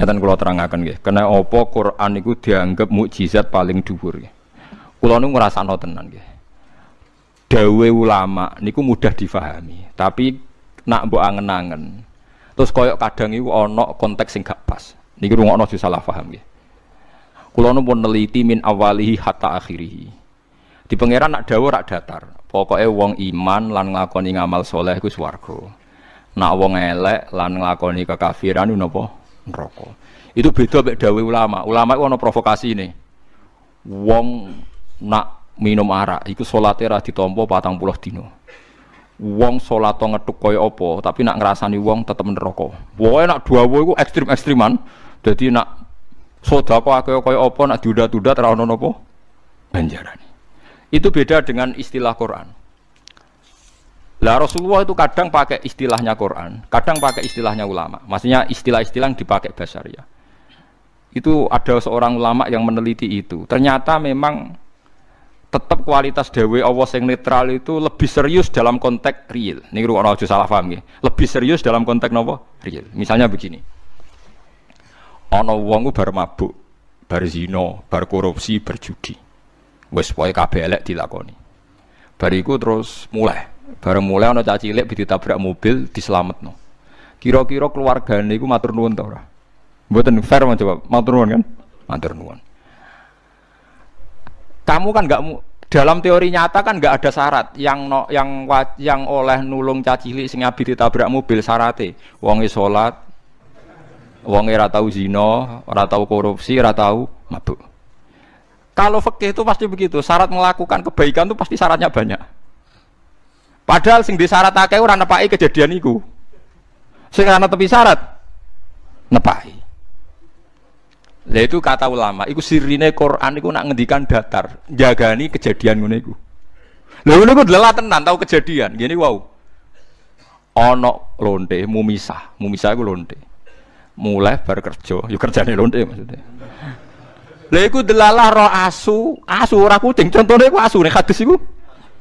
Ngeten kula terangaken nggih. Kena apa Quran iku dianggap mukjizat paling dhuwur nggih. Kula nu ngrasakno tenan nggih. Dawe ulama niku mudah difahami, tapi nak mbok angen-angen. Terus koyok kadang iku ana konteks sing gak pas. Niki rungokno aja salah paham nggih. Kula nu pun neliti min awalihi hatta akhirihi. Di pangeran nak dawa rak datar. Pokoknya wong iman lan nglakoni ngamal soleh iku swarga. Nak wong elek lan nglakoni kekafiran napa? Neraka. Itu beda mek dawe ulama. Ulama itu ana provokasi ini. Wong nak minum arak iku salate ra ditampa 40 dina. Wong salat ngethuk kaya apa, tapi nak ngrasani wong tetep neraka. Pokoke nak dawa iku ekstrim-ekstriman. Dadi nak sedekah kaya kaya apa nak diudat-udat ra ono napa ganjarane. Itu beda dengan istilah Quran. Lah Rasulullah itu kadang pakai istilahnya Quran, kadang pakai istilahnya ulama. Maksudnya istilah-istilah yang dipakai basaria. Itu ada seorang ulama yang meneliti itu. Ternyata memang tetap kualitas dewe Allah yang netral itu lebih serius dalam konteks real. Ini ruang aja salah paham ya. Lebih serius dalam konteks nopo real. Misalnya begini. Ono wong bar mabuk, bar zino, bar korupsi, berjudi. Wes pokoke kabeh dilakoni. Bariku terus mulai Bareng mulai ana caci cilik ditabrak mobil diselametno. Kira-kira keluargane iku matur nuwun ta ora? Mboten fair mau coba matur nuwun kan? Matur nuwun. Kamu kan enggak dalam teori nyata kan enggak ada syarat yang no, yang yang oleh nulung caci cilik sing abi ditabrak mobil syarate wonge salat wonge ora tau tau korupsi, ora tau mabuk. Kalau fikih itu pasti begitu, syarat melakukan kebaikan itu pasti syaratnya banyak. Padahal sing disyarat akeh ora nepaki kejadian iku. Sing ana tepi syarat nepaki. Lah itu kata ulama, iku sirine Quran iku nak ngendikan datar, jagani kejadian ngono iku. Lha ngono iku delah tenan tau kejadian. Gini wow. Ana lonte mumisah, mumisah iku lonte. Mulai bar kerja, yo kerjane lonte maksudnya. Lha iku delalah roh asu, asu ora kucing, contone iku asu nek hadis iku.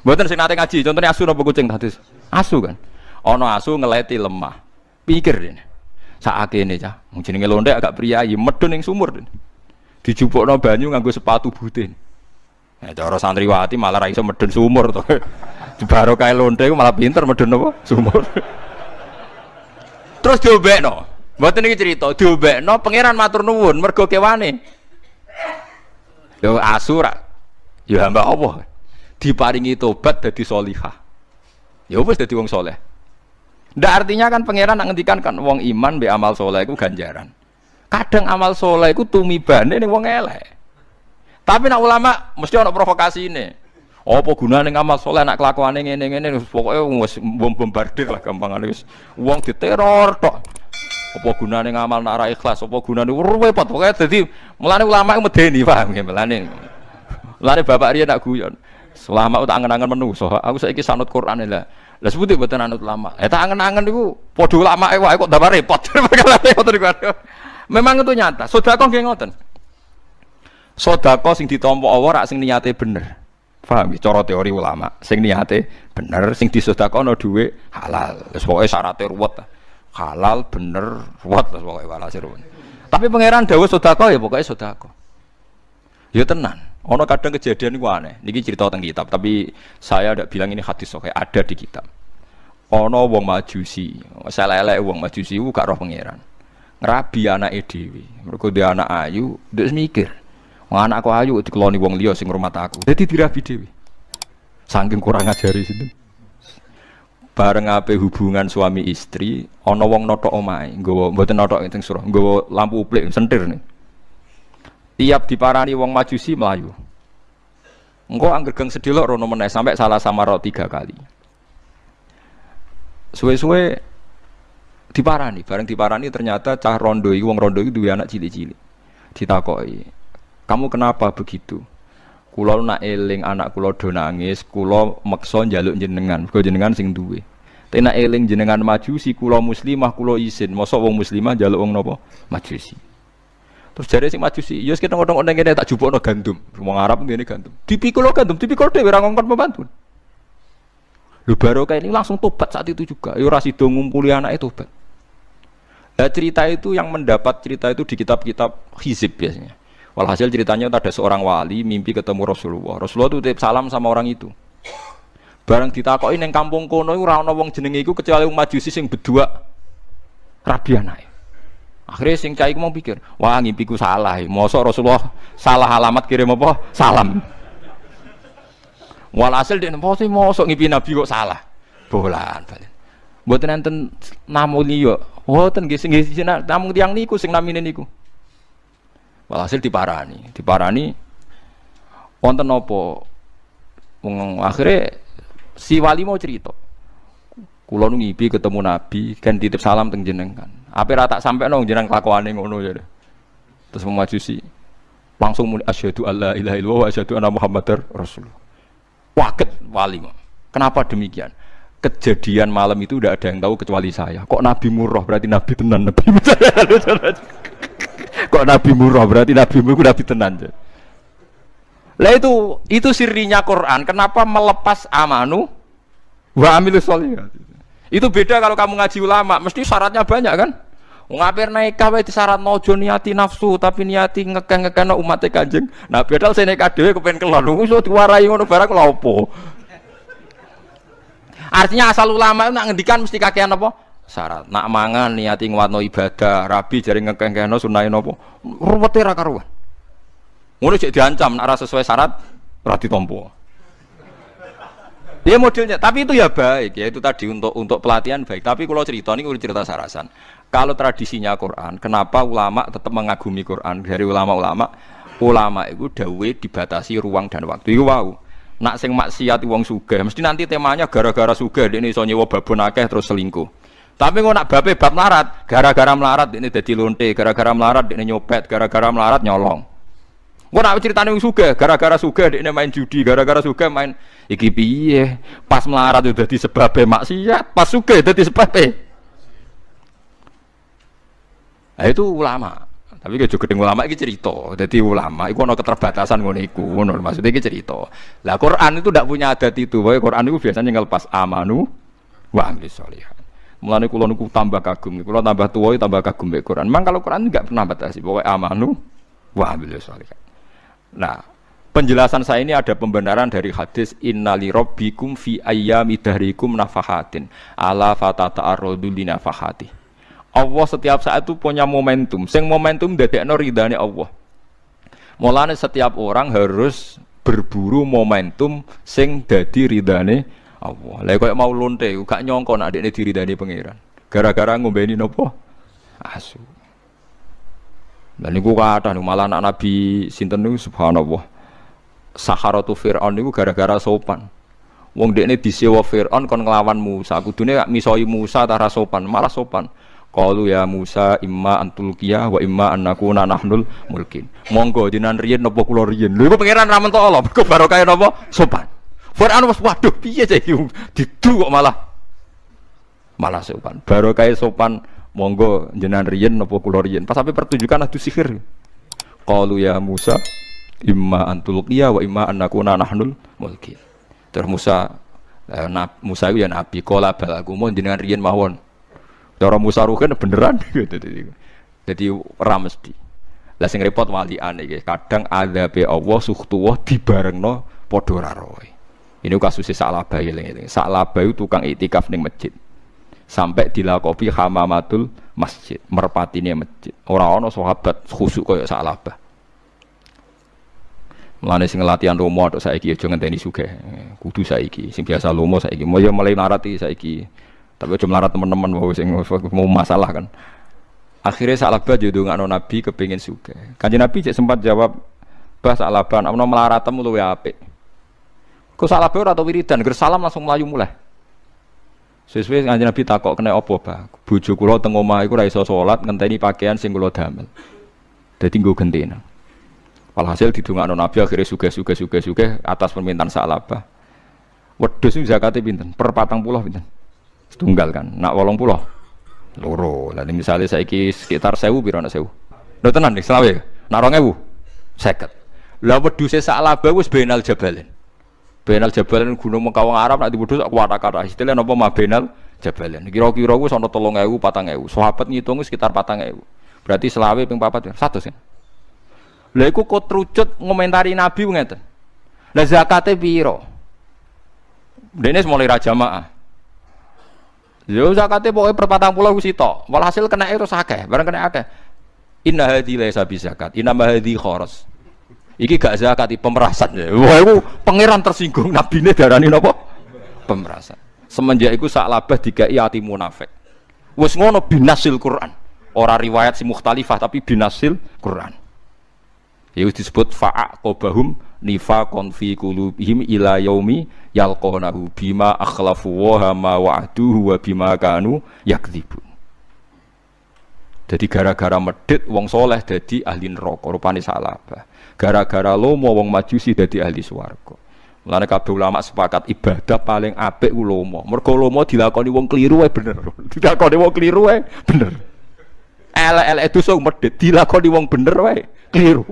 Mboten sing nate ngaji, contohnya asu napa kucing hadis. Asu kan. Ana asu ngeleti lemah. Pikir ini. Saake ini cah. Mung jenenge londe agak priayi medun ning sumur. Dijupukno banyu nganggo sepatu butin. Ya cara santriwati malah ra iso medun sumur. Baro kae londe malah pinter medun apa? Sumur. Terus diobekno. Mboten iki cerita, diobekno pangeran matur nuwun mergo kewane. Yo asu ra. Yo hamba diparingi tobat jadi solihah. Ya wis jadi wong soleh. Ndak artinya kan pangeran nak ngendikan kan wong iman be amal soleh itu ganjaran. Kadang amal soleh itu tumibane nih wong elek. Tapi nak ulama mesti ada provokasi ini apa gunane amal soleh nak kelakuane ngene ngene pokoknya wis bom bombardir lah gampang wis wong diteror tok. Apa gunane ngamal nak ora ikhlas apa gunane repot. Pokoknya dadi mulane ulama medeni paham ya mulane. Mulane bapak Ria nak guyon Selama tak angen-angen so aku saiki sanut Quran lah. Lah sebuti mboten anut lama. Eh tak angen-angen niku padha ulama wae kok tambah repot. Memang itu nyata. Sedekah nggih ngoten. Sedekah sing ditampa Allah rak sing niate bener. Paham ya cara teori ulama. Sing niate bener, sing disedekahno dhuwit halal. Wis pokoke syaratnya ruwet. Halal bener ruwet wis pokoke ruwet. Tapi pangeran dawuh sedekah ya pokoknya sedekah. Ya tenan. Ono kadang kejadian itu aneh. Niki cerita tentang kitab, tapi saya tidak bilang ini hadis oke ada di kitab. Ono wong majusi, saya lele wong majusi itu gak roh pangeran. Ngerabi anak edwi, mereka dia anak ayu, dia mikir. Wong anakku ayu dikeloni wong liya sing rumah aku. Jadi dirabi dewi. Saking kurang ajari situ. Bareng ape hubungan suami istri, ono wong notok omai, nggawa mboten notok teng surah, nggawa lampu uplik sentir nih tiap diparani wong majusi melayu engkau angger geng sedilok rono meneh sampai salah sama roh tiga kali. Suwe-suwe diparani bareng diparani ternyata cah rondo itu wong rondo itu dua anak cili-cili ditakoi kamu kenapa begitu? Kulo nak eling anak kulo do nangis kulo maksa njaluk jenengan. Kulo jenengan sing duwe. Tapi nak eling jenengan majusi kulo muslimah kulo isin mosok wong muslimah njaluk wong nopo majusi Terus sing majusi, ya kita ngomong-ngomong ngene tak jupukno gandum. Wong Arab ngene gandum. Dipikul gandum, dipikul dhewe ora ngongkon pembantu. Lu baru kayak ini langsung tobat saat itu juga. Ya ora sida ngumpuli anake tobat. Nah, cerita itu yang mendapat cerita itu di kitab-kitab hizib biasanya. Walhasil ceritanya ada seorang wali mimpi ketemu Rasulullah. Rasulullah itu titip salam sama orang itu. Barang ditakoki ning kampung kono ora ana wong jenenge iku kecuali Majusi sing berdua rabi. Akhirnya sing cai mau pikir, wah ngimpiku salah. Mosok Rasulullah salah alamat kirim apa? Salam. Walhasil dia nempo sih mosok ngimpi Nabi kok salah. Bolan balen. Mboten enten namu liya. Mboten nggih sing nggih namung tiyang niku sing namine niku. Walhasil diparani, diparani wonten wong akhirnya si wali mau cerita. Kulo nu ngipi ketemu Nabi kan titip salam teng jenengan. Apa rata sampai nong jenengan kelakuane ngono ya. Terus memajusi langsung muni asyhadu alla ilaha illallah wa asyhadu anna muhammadar rasulullah. Waket wali. Kenapa demikian? kejadian malam itu udah ada yang tahu kecuali saya. Kok Nabi murah berarti Nabi tenan Nabi. Kok Nabi murah berarti Nabi murah Nabi tenan. Lah itu itu sirinya Quran. Kenapa melepas amanu wa amilus solihat? Itu beda kalau kamu ngaji ulama, mesti syaratnya banyak kan? Ngapir naik kawe di syarat nojo niati nafsu tapi niati ngekeng ngekeng umatnya kanjeng. Nah, padahal saya naik dewe kepen kelon. Wis diwarai ngono barang lha opo? Artinya asal ulama itu nak ngendikan mesti kakean apa? Syarat. Nak mangan niati ngwatno ibadah, rabi jari ngekengkeno sunahin apa? Ruwete ra karuan. Ngono cek diancam nak sesuai syarat ora ditompo. Dia modelnya, tapi itu ya baik ya itu tadi untuk untuk pelatihan baik. Tapi kalau cerita ini cerita sarasan. Kalau tradisinya Quran, kenapa ulama tetap mengagumi Quran dari ulama-ulama? Ulama itu dawe dibatasi ruang dan waktu. Itu wow nak sing maksiat wong sugih mesti nanti temanya gara-gara sugih ini iso nyewa babon akeh terus selingkuh tapi kok nak bape bab melarat gara-gara melarat ini dadi lonte gara-gara melarat ini nyopet gara-gara melarat nyolong kok nak ceritane wong sugih gara-gara sugih ini main judi gara-gara sugih main iki piye pas melarat itu dadi sebab maksiat pas sugih dadi sebab nah, itu ulama tapi kayak juga ulama ini cerita. Jadi ulama itu ada keterbatasan ngono iku. Ngono maksudnya ini cerita. Lah Quran itu tidak punya adat itu. Bahwa Quran itu biasanya ngelepas amanu wa amlis sholihat. Mulane kula niku tambah kagum. Kula tambah tua tambah kagum be Quran. Memang kalau Quran enggak pernah batasi. Pokoknya amanu wa amlis sholihat. Nah, penjelasan saya ini ada pembenaran dari hadis innali rabbikum fi ayyami dahrikum nafahatin ala fatata arrodu li nafahati Allah setiap saat itu punya momentum. Sing momentum dadekno ridane Allah. Mulane setiap orang harus berburu momentum sing dadi ridane Allah. Lah koyo mau lonte gak nyongko nek adekne diridani pangeran. Gara-gara ngombeni nopo? Asu. Dan niku kathah malah anak Nabi sinten niku subhanallah. Saharatu Fir'aun niku gara-gara sopan. Wong dekne disewa Fir'aun kon nglawan Musa. Kudune misoi Musa tara sopan, malah sopan. Qalu ya Musa imma antulkiya wa imma annakuna nahnul mulkin. Monggo jinan riyen napa kula riyen. Lha iku pangeran ra mentok Allah, mergo barokah napa? Sopan. Fir'aun wis waduh piye cah didu kok malah malah sopan. Barokah sopan monggo jinan riyen napa kula riyen. Pas sampai pertunjukan adu sihir. Qalu ya Musa imma antulkiya wa imma annakuna nahnul mulkin. Terus Musa eh, Musa itu ya nabi kala balaku mon jenengan riyen mawon Cara Musa Ruhin beneran gitu. Jadi ora mesti. Lah sing repot wali ane kadang ada be Allah suhtuwah dibarengno padha ora roe. Ini kasusnya Sa'labah ini. Sa'labah itu tukang itikaf ning masjid. Sampai dilakopi hamamatul masjid, merpatine masjid. Orang ana sahabat khusuk kaya Sa'labah. Mulane sing latihan romo atau saiki aja ngenteni sugih. Kudu saiki. Sing biasa lomo saiki. Mau ya mulai narati saiki. Tapi cuma melarat teman-teman mau sing mau masalah kan. Akhirnya Sa'labah jodoh nggak Nabi kepingin suka. Kanji Nabi cek sempat jawab, bah Sa'labah, mau melarat temu lu apik. Kau Sa'labah atau wiridan, salam langsung melayu mulai. Sesuai kanji Nabi takok kena opo bah. Bujuk kulo teng omah iku ra iso salat ngenteni pakaian sing kulo damel. Dadi nggo gentena. Walhasil didongakno Nabi akhirnya suge-suge suge-suge atas permintaan Sa'labah. Wedhus zakate pinten? Per patang puluh pinten? Setunggal kan. Nak wolong pulau. Loro. Lalu misalnya saya ki sekitar sewu biro nak sewu. Udah tenan nih selawe. Nak rong ewu. Seket. Lah wedhuse sak laba wis jabalin. Benal jabalin gunung Mekawang Arab nak diwedhus kuat kata. Istilah napa ma benal jabalan. Kira-kira ku sono 3000 4000. Sahabat ngitung sekitar 4000. Berarti selawe ping papat ya, satu sih. Lha iku kok trucut ngomentari Nabi ngeten. Lah zakate piro? Dene mulai ra jamaah. Yo zakate pokoke per 40 ku sitok. Walhasil kena itu akeh, barang kena akeh. Inna hadhi laisa bi zakat, inna hadhi kharas. Iki gak zakat, pemerasan. Wah, itu pangeran tersinggung Nabi ini darani napa? Pemerasan. Semenjak itu sak labah dikai ati munafik. Wes ngono binasil Quran. Ora riwayat si mukhtalifah tapi binasil Quran. Ya disebut fa'aqobahum nifaqon fi qulubihim ila yaumi yalqonahu bima akhlafu wa ma wa'duhu wa bima kanu yakdzibun. Jadi gara-gara medit wong soleh jadi ahli neraka rupane salabah. Gara-gara lomo wong majusi jadi ahli swarga. Mulane kabeh ulama sepakat ibadah paling apik ku lomo. Mergo lomo dilakoni wong keliru wae bener. Dilakoni wong keliru wae bener. Elek-elek dosa medit dilakoni wong bener wae keliru.